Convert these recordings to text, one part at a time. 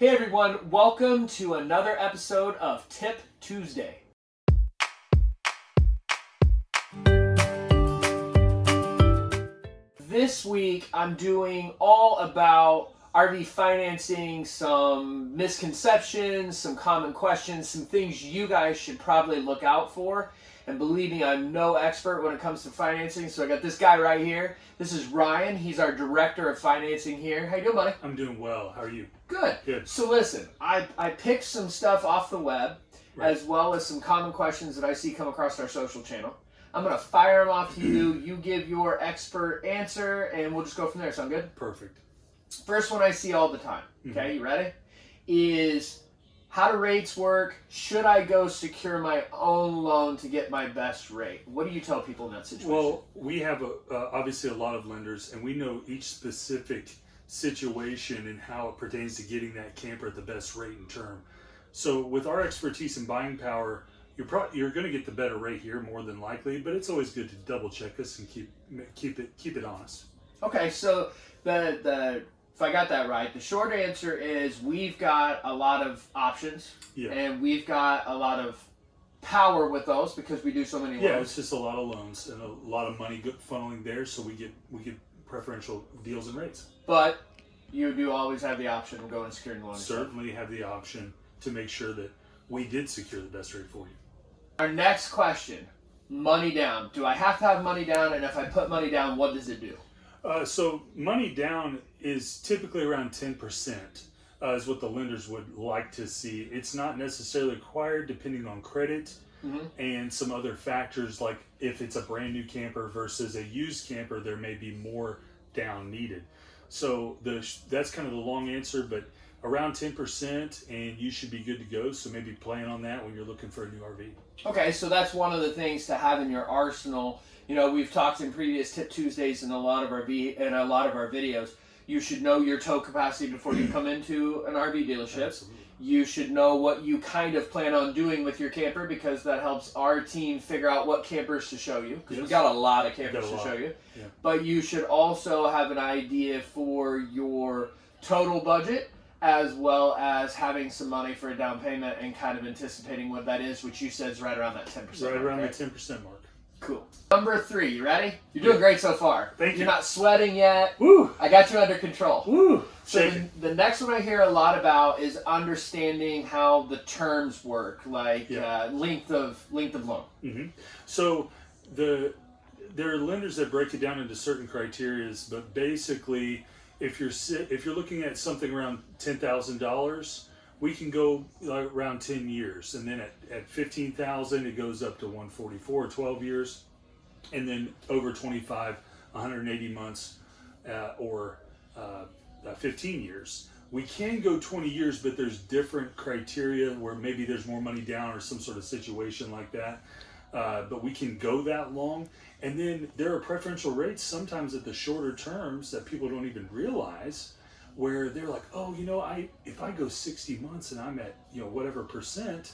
Hey everyone, welcome to another episode of Tip Tuesday. This week I'm doing all about RV financing, some misconceptions, some common questions, some things you guys should probably look out for. And believe me, I'm no expert when it comes to financing, so I got this guy right here. This is Ryan. He's our director of financing here. How you doing, buddy? I'm doing well. How are you? Good. Good. So listen, I, I picked some stuff off the web, Right. as well as some common questions that I see come across our social channel. I'm gonna fire them off to you. You give your expert answer, and we'll just go from there. Sound good? Perfect. First one I see all the time. Mm-hmm. Okay, you ready? Is how do rates work? Should I go secure my own loan to get my best rate? What do you tell people in that situation? Well, we have a, uh, obviously a lot of lenders, and we know each specific situation and how it pertains to getting that camper at the best rate and term. So, with our expertise and buying power, you're pro- you're going to get the better rate here more than likely. But it's always good to double check this and keep keep it keep it honest. Okay, so the the if I got that right, the short answer is we've got a lot of options, Yeah. and we've got a lot of power with those because we do so many Yeah, loans. it's just a lot of loans and a lot of money funneling there, so we get we get preferential deals and rates. But you do always have the option of going and securing the loan. yourself. Certainly have the option to make sure that we did secure the best rate for you. Our next question: money down. Do I have to have money down? And if I put money down, what does it do? Uh, so money down is typically around 10% uh, is what the lenders would like to see. It's not necessarily required depending on credit Mhm. and some other factors like if it's a brand new camper versus a used camper, there may be more down needed. So the that's kind of the long answer, but around 10% and you should be good to go. So maybe plan on that when you're looking for a new RV. Okay, so that's one of the things to have in your arsenal. You know, we've talked in previous Tip Tuesdays and a lot of our v- and a lot of our videos. You should know your tow capacity before you come into an RV dealership. Absolutely. You should know what you kind of plan on doing with your camper because that helps our team figure out what campers to show you because we've got a lot of campers to lot, show you. yeah. But you should also have an idea for your total budget as well as having some money for a down payment and kind of anticipating what that is, which you said is right around that 10%. Right mark, around right? the 10% mark. Cool. Number three, you ready? You're doing great so far. Thank You're you. not sweating yet. Woo! I got you under control. Woo! So Shaking. the, next one I hear a lot about is understanding how the terms work, like Yeah. uh, length of length of loan. hmm So the there are lenders that break it down into certain criterias, but basically, if you're if you're looking at something around ten thousand dollars, we can go like around ten years, and then at, at fifteen thousand, it goes up to 144, 12 years, and then over 25, 180 months, uh, or uh, uh, 15 years. We can go 20 years, but there's different criteria where maybe there's more money down or some sort of situation like that. Uh, but we can go that long. And then there are preferential rates sometimes at the shorter terms that people don't even realize where they're like, oh, you know, I if I go 60 months and I'm at, you know, whatever percent,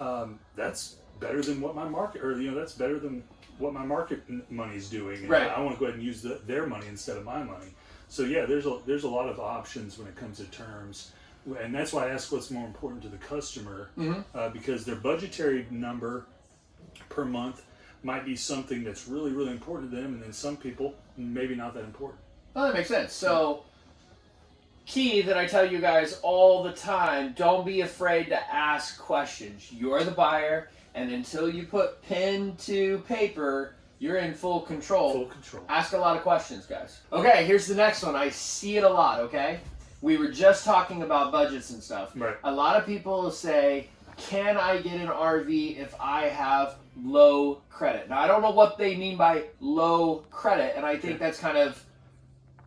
um, that's better than what my market, or, you know, that's better than what my market n- money's doing. And Right. I, want to go ahead and use the, their money instead of my money. So yeah, there's a there's a lot of options when it comes to terms, and that's why I ask what's more important to the customer, uh, because their budgetary number per month might be something that's really really important to them, and then some people maybe not that important. Oh, that makes sense. So, key that I tell you guys all the time: don't be afraid to ask questions. You're the buyer, and until you put pen to paper, you're in full control. Full control. Ask a lot of questions, guys. Okay, here's the next one. I see it a lot, okay? We were just talking about budgets and stuff. Right. A lot of people say, Can I get an RV if I have low credit? Now, I don't know what they mean by low credit, and I think Okay. that's kind of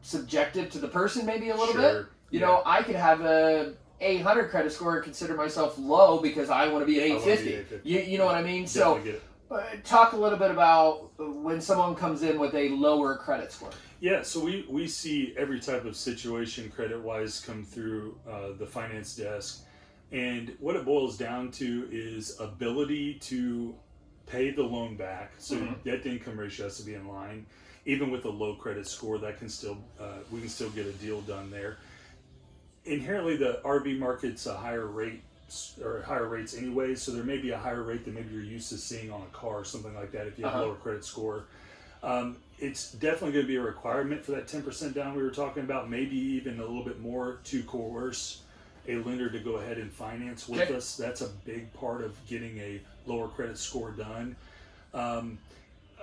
subjective to the person, maybe a little bit. You yeah. know, I could have a 800 credit score and consider myself low because I want to be an I wanna be 850. 850. You, you know what I mean? So, Definitely get uh, talk a little bit about when someone comes in with a lower credit score. Yeah, so we, we see every type of situation credit wise come through uh, the finance desk. And what it boils down to is ability to pay the loan back. So Mhm. debt to income ratio has to be in line. Even with a low credit score, that can still uh, we can still get a deal done there. inherently the RV market's a higher rate or higher rates anyway, so there may be a higher rate than maybe you're used to seeing on a car or something like that if you have Uh-huh. a lower credit score. Um, it's definitely going to be a requirement for that 10% down we were talking about, maybe even a little bit more to coerce a lender to go ahead and finance with Okay. us. That's a big part of getting a lower credit score done. Um,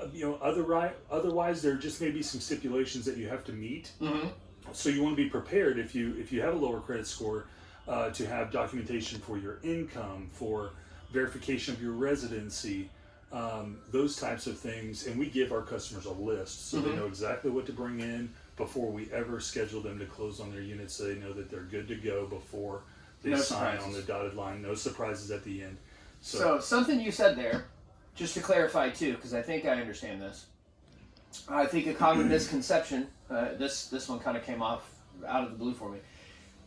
uh, you know, otherwise, otherwise there just may be some stipulations that you have to meet Mm-hmm. so you want to be prepared if you if you have a lower credit score uh, to have documentation for your income for verification of your residency um, those types of things and we give our customers a list so they Mhm. know exactly what to bring in before we ever schedule them to close on their units so they know that they're good to go before they No sign on the dotted line no surprises at the end so, So, something you said there, just to clarify too, because I think I understand this. I think a common misconception. Uh, this this one kind of came off out of the blue for me.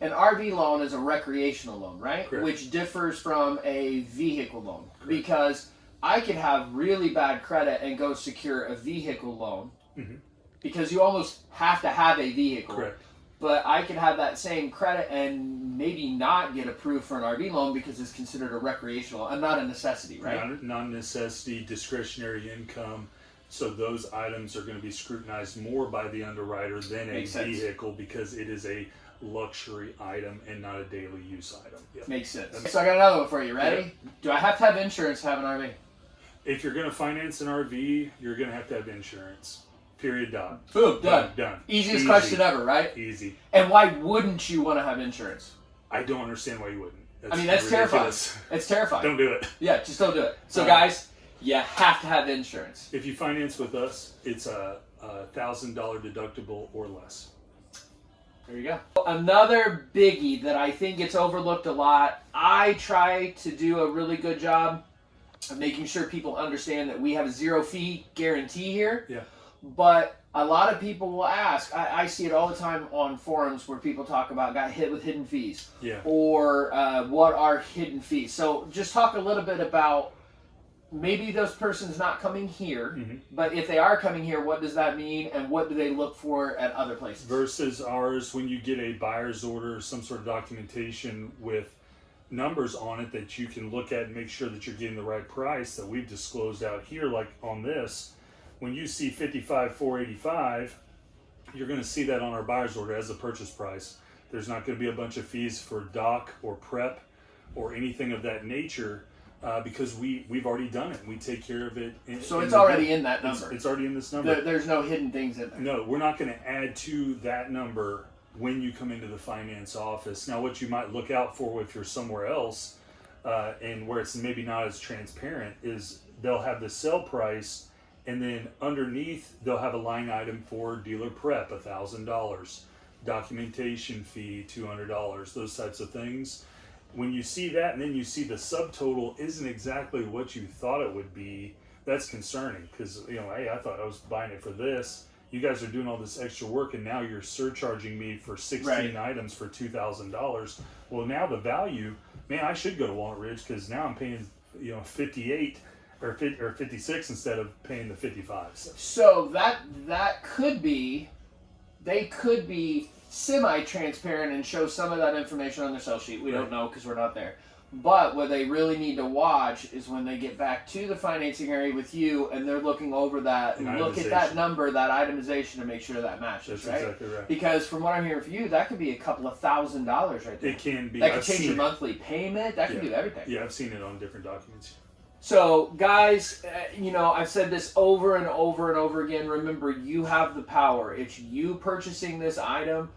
An RV loan is a recreational loan, right? Correct. Which differs from a vehicle loan because I could have really bad credit and go secure a vehicle loan Mhm. Because you almost have to have a vehicle. correct But I could have that same credit and maybe not get approved for an RV loan because it's considered a recreational and not a necessity, right? non, non-necessity discretionary income so those items are going to be scrutinized more by the underwriter than a sense. vehicle because it is a luxury item and not a daily use item Yep. Makes sense. So I got another one for you. Ready? Do I have to have insurance to have an RV? if you're going to finance an rv you're going to have to have insurance period Done. Boom, done. done Easiest Easy. question ever, right? easy And why wouldn't you want to have insurance? i don't understand why you wouldn't I mean, that's ridiculous. It's terrifying. don't do it Yeah, just don't do it. So, Uh, guys, you have to have insurance. if you finance with us it's a a thousand dollar deductible or less There you go. Another biggie that I think gets overlooked a lot. I try to do a really good job of making sure people understand that we have a zero fee guarantee here. Yeah. But a lot of people will ask. I, I see it all the time on forums where people talk about got hit with hidden fees yeah or uh, what are hidden fees. So just talk a little bit about maybe those persons not coming here, Mhm. but if they are coming here, what does that mean, and what do they look for at other places? versus ours when you get a buyer's order some sort of documentation with numbers on it that you can look at and make sure that you're getting the right price that we've disclosed out here like on this when you see 55 485 you're going to see that on our buyer's order as a purchase price there's not going to be a bunch of fees for doc or prep or anything of that nature uh, because we we've already done it we take care of it in, So in it's the- already in that it's, number. it's already in this number There, there's no hidden things in there. no, we're not going to add to that number when you come into the finance office. Now, what you might look out for if you're somewhere else uh, and where it's maybe not as transparent is they'll have the sell price, and then underneath they'll have a line item for dealer prep, a thousand dollars, documentation fee, two hundred dollars, those types of things. When you see that, and then you see the subtotal isn't exactly what you thought it would be, that's concerning because you know, hey, I thought I was buying it for this. You guys are doing all this extra work, and now you're surcharging me for 16 Right. items for two thousand dollars. Well, now the value, man, I should go to Walnut Ridge because now I'm paying, you know, 58 or 50, or 56 instead of paying the 55. So, So that that could be, they could be semi-transparent and show some of that information on their sell sheet. We don't know because we're not there. But what they really need to watch is when they get back to the financing area with you and they're looking over that and look at that number, that itemization to make sure that matches, that's right? exactly right. Because from what I'm hearing from you, that could be a couple of thousand dollars right there. It can be. That could I've change your monthly payment. That could Yeah. do everything. Yeah, I've seen it on different documents. So, guys, uh, you know, I've said this over and over and over again. Remember, you have the power. It's you purchasing this item.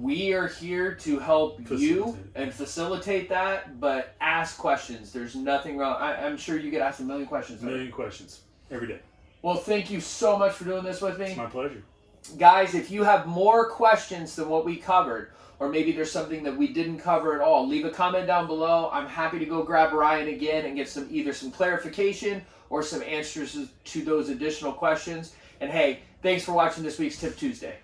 We are here to help you and facilitate that, but ask questions. There's nothing wrong. I, I'm sure you get asked a million questions. A million questions every day. Well, thank you so much for doing this with me. It's my pleasure. Guys, if you have more questions than what we covered, or maybe there's something that we didn't cover at all, leave a comment down below. I'm happy to go grab Ryan again and get some either some clarification or some answers to those additional questions. And hey, thanks for watching this week's Tip Tuesday.